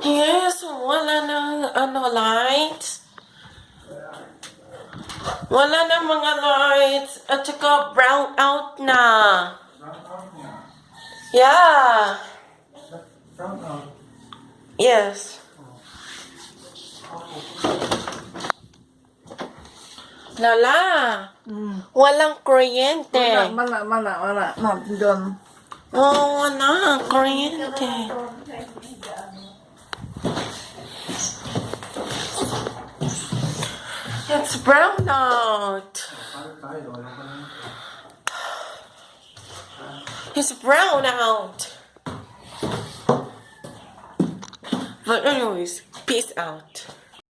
Yes, wala nang ano lights. Wala nang mga lights. At saka brown out na. Brown out niya. Yeah. Brown out. Yes. Lala, Hmm. walang kuryente. Wala, wala, wala, wala. Na, doon. Oh, wala, kuryente. It's brown out. It's brown out. But anyways, peace out.